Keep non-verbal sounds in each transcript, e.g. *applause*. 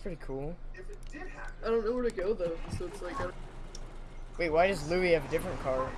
pretty cool. I don't know where to go though, so it's like I... Wait, why does Louis have a different car?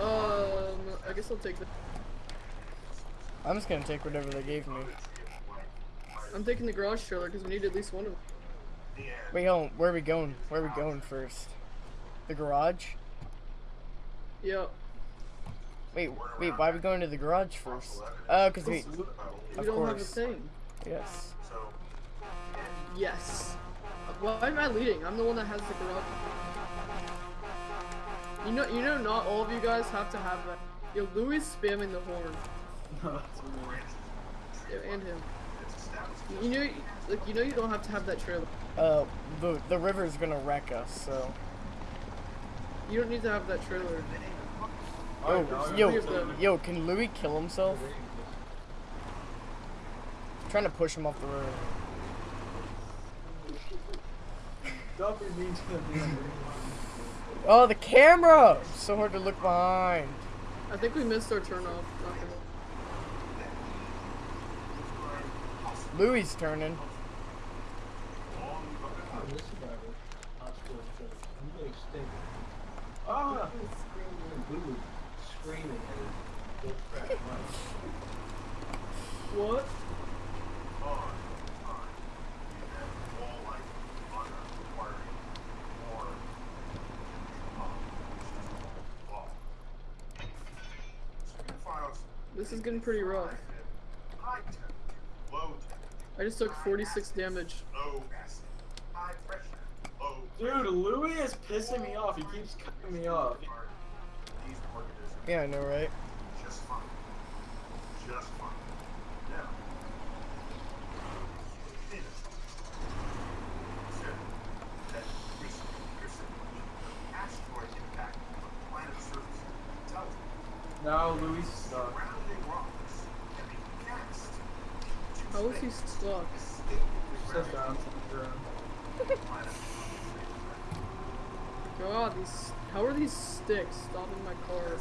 Um, I guess I'll take the. I'm just gonna take whatever they gave me. I'm taking the garage trailer because we need at least one of them. Wait, hold on. Where are we going? Where are we going first? The garage? Yeah. Wait, wait. Why are we going to the garage first? Oh, cause we. We Of don't have a course. thing. Yes. Yes. Why am I leading? I'm the one that has the garage. You know, you know, not all of you guys have to have that. Yo, Louis is spamming the horn. *laughs* Yeah, and him. You know, like you know, you don't have to have that trailer. Uh, the the river's gonna wreck us. So. You don't need to have that trailer. Yo, yo, yo, can Louis kill himself? trying to push him off the road. Duffy needs to be Oh, the camera! So hard to look behind. I think we missed our turn off. Not Louis turning. This survivor, hospital trip. You really stink. Ah! And we were screaming at it. Don't crack much. What? This is getting pretty rough. I just took 46 damage. Dude, Louis is pissing me off. He keeps cutting me off. Yeah, I know, right? Just fine. Just fine. Now. Finish. Said that recent interception of asteroid impact on the planet's surface tells me Now Louis is stuck. surrounding rocks can be cast into How is he stuck? Sit down, sit down. God, these. How are these sticks stopping my car?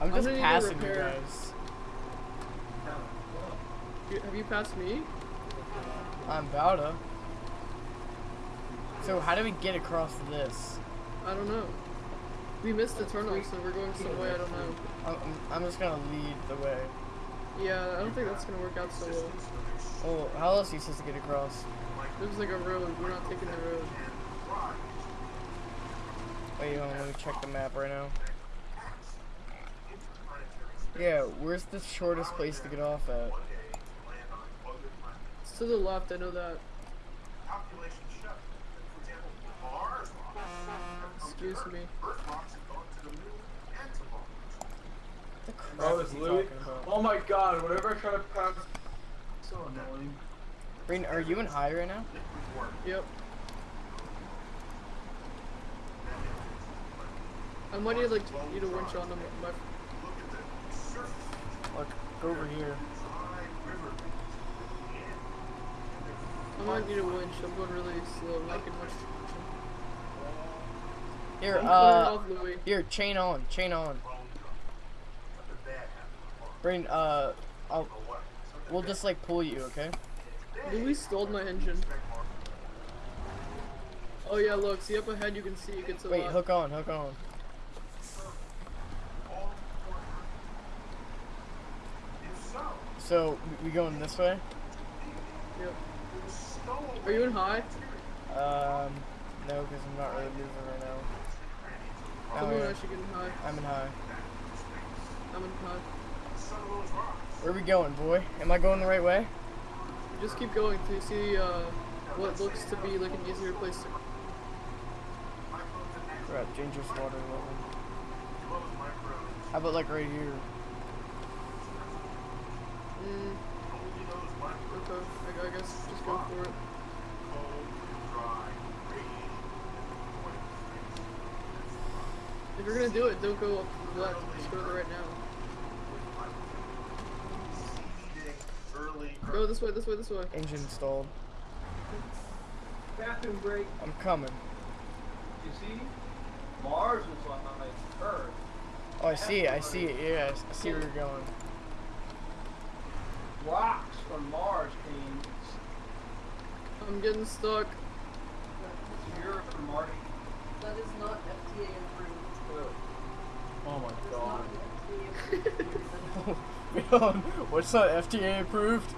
I'm I'm just gonna passing you guys. Have you passed me? I'm about to. So how do we get across this? I don't know. We missed the turnoff, so we're going some way. I don't know. I'm, I'm, I'm just gonna lead the way. Yeah, I don't think that's gonna work out so well. Oh, how else are you supposed to get across? There's like a road. We're not taking the road. Wait, hold on, let me check the map right now. Yeah, where's the shortest place to get off at? It's to the left. I know that. calculations show that, for example, Mars rocks have come to Excuse me. Earth rocks have gone to the moon and to Mars. The crap Oh, is Louis. Oh my god, whenever I try to pass. So annoying. Breen, are you in high right now? Yep. I might need like need a winch on them. My, Look, go over here. I might need a winch. I'm going really slow. Not getting much. Here, I'm uh, clearing off Louis. here, chain on, chain on. Breen, uh, I'll, we'll just like pull you, okay? Louis stole my engine. Oh yeah, look. See up ahead. You can see it gets a Wait, lot. hook on, hook on. So, we- we going this way? Yep. Are you in high? Um, no, because I'm not really moving right now. Tell Oh, me when yeah. I should get in high. I'm in high. I'm in high. Where are we going, boy? Am I going the right way? Just keep going to see uh, what looks to be like an easier place to. We're at dangerous water level. How about like right here? Mm. Okay, I, I guess just go for it. If you're gonna do it, don't go up to the left. Just go to the right now. Go this way, this way, this way. Engine stalled. Bathroom break. I'm coming. You see? Mars was Oh, I see it. I see it. Yeah, I see where you're going. Rocks from Mars came. I'm getting stuck. You're from Marty. That is not FDA approved. Oh my It's god. *laughs* not FDA What's that FDA approved?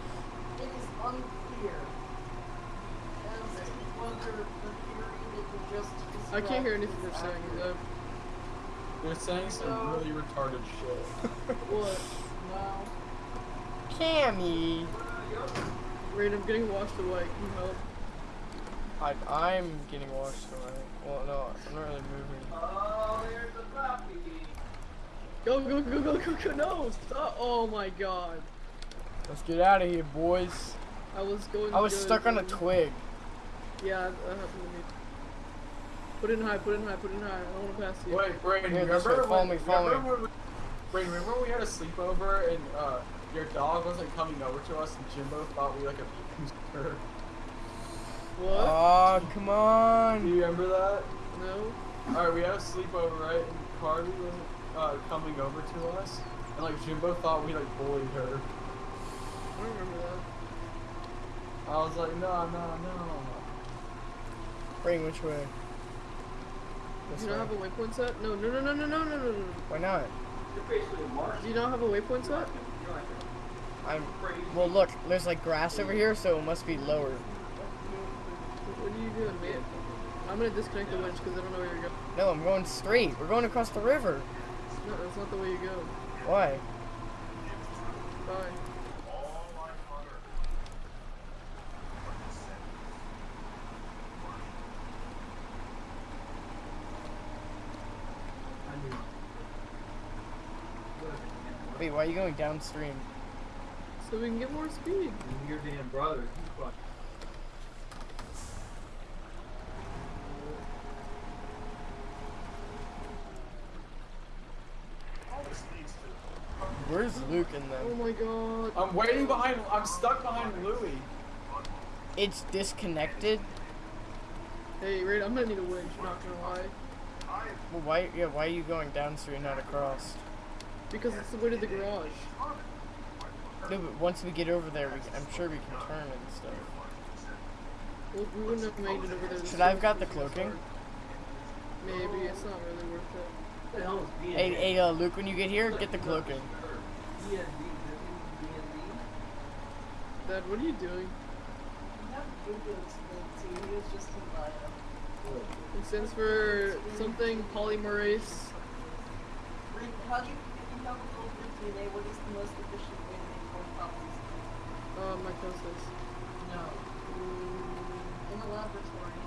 It is unclear as to whether the theory that you just I can't hear anything they're saying. though. They're saying some really retarded shit. What? *laughs* Wow. Cammy. Raid, I'm getting washed away. Can you help? I, I'm getting washed away. Well, no, I'm not really moving. Oh, there's the puppy. Go, go, go, go, go, go. No, stop. Oh my god. Let's get out of here, boys. I was going I was good, stuck on a twig. Yeah, that happened to me. Put it in high, put it in high, put it in high. I don't want to pass you. Wait, Brayden, Here, this remember way, follow when, me, follow remember when Brayden, remember when we had a sleepover and uh, your dog wasn't coming over to us, and Jimbo thought we like a her. What? Oh, come on. Do you remember that? No. Alright, we had a sleepover, right? And Carly wasn't uh, coming over to us. And like Jimbo thought we like bullied her. I remember that. I was like, no, no, no. Bring which way? This you don't have a waypoint set? No, no, no, no, no, no, no, no. Why not? You're basically a Do you not have a waypoint set? I'm. Well, look, there's like grass over here, so it must be lower. What are you doing, man? I'm gonna disconnect the winch because I don't know where you're going. No, I'm going straight. We're going across the river. No, that's not the way you go. Why? Bye. All I utter. I mean, what? Wait, why are you going downstream? So we can get more speed. And your damn brother, he fucking. All this leads to Where's Luke in Oh my god. I'm waiting behind, I'm stuck behind Louie. It's disconnected. Hey, Raid, I'm gonna need a winch, not gonna lie. Well, why? Yeah, why are you going downstream, not across? Because it's the way to the garage. No, but once we get over there, we, I'm sure we can turn and stuff. Well, we wouldn't have made it over there. Should I have got the cloaking? Maybe, it's not really worth it. What the hell is B&B? Hey, hey, uh, Luke, when you get here, get the cloaking. B&B, B&B. Dad, what are you doing? I have too. He was just in bio. It stands for something polymerase. Read, how do you, if you have a full DNA, what is the most efficient way to make more copies? Uh, mitosis. No. In the laboratory.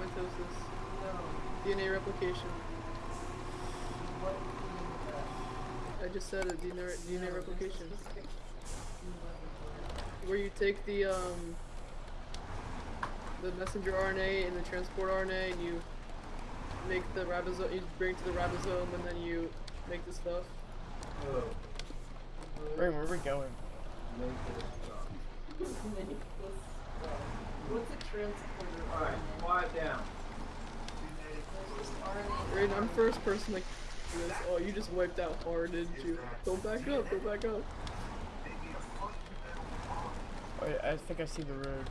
Mitosis. No. DNA replication. What do you mean with that? I just said it. DNA, re- DNA No, replication. specific in the laboratory. Where you take the um the messenger RNA and the transport RNA and you make the ribosome. You bring it to the ribosome and then you make the stuff. Where are we going? What's a transporter? Alright, quiet down. Rain, I'm first person like this. Oh, you just wiped out hard, didn't you? Don't back up, go back up. Oh, Wait, I think I see the road.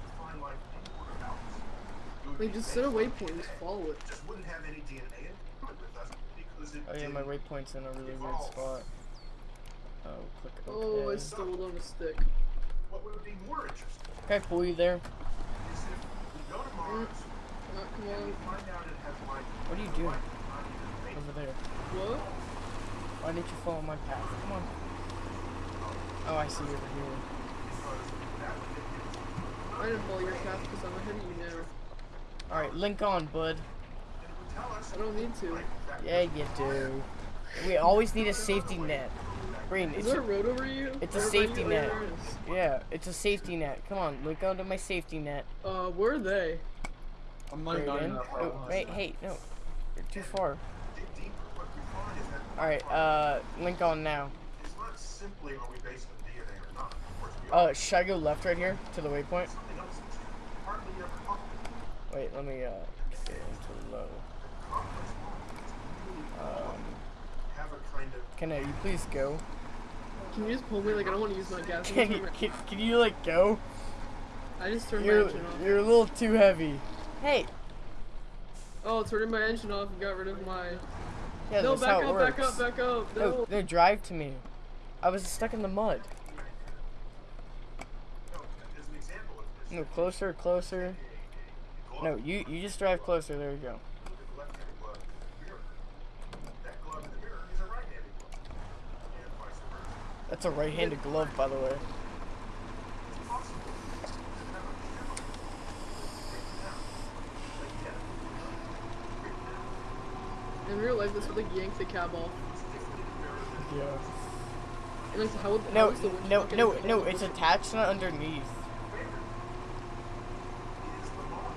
They just set a waypoint, just follow it. Oh yeah, my waypoint's in a really weird spot. Oh, oh, click OK. Oh, I stumbled on a stick. What would be more interesting Can I pull you there? is if we go to Mars mm, come on. find out it has life. What are you doing? not even made Over there. What? Why didn't you follow my path? Come on. Oh, oh I see you over here. because that would I didn't follow your path because I'm ahead of you now. Alright, link on, bud. and it would tell us I don't need to. Yeah, you do. We always need a safety net. Green, Is it's there a a, road over you? it's a safety net. there is. yeah, it's a safety net. Come on, link onto my safety net. Uh, where are they? I'm like not Brayden. enough. Oh, wait, hey, no. You're too far. dig deeper. What we find is that Alright, uh, link on now. it's not simply are we based on DNA or not. Of course we Uh, should I go left right here to the waypoint? Something else that's hardly ever talked about. Wait, let me, uh, get into low. Complex molecules really Um, a kind can I, you please go? Can you just pull me? Like I don't want to use my gas. Can you, can, can you like go? I just turned my You're, engine off. you're a little too heavy. Hey. Oh, turning my engine off and got rid of my. Yeah, no, that's back how it up, works. back up, back up. No, No. no, drive to me. I was stuck in the mud. No, as an example of this, No, closer, closer. No, you you just drive closer. There you go. look at the left-handed glove in the mirror. That glove in the mirror is a right-handed glove, and vice versa. That's a right-handed glove, by the way. It's possible. It doesn't a camera. Break it down. But yeah, it down. In real life, this would like yank the cab off. It's different in the mirror than Yeah. And like how would No, how is the winch no, no, no. It's attached, not underneath. It is the law.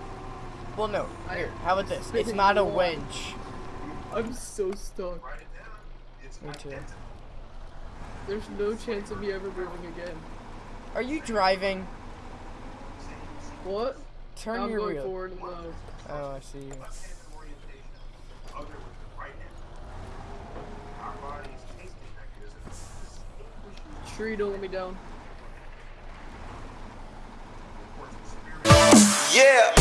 Well, no. Here, how about this? *laughs* It's not a wall. winch. I'm so stuck. Write it down. It's Me too. Identical. There's no chance of me ever moving again. Are you driving? What? Turn I'm your going wheel. forward and low. Oh, I see. Left-handed orientation, the other with the right hand. Our body's tasting mechanism distinguishes Tree, don't let me down. Yeah.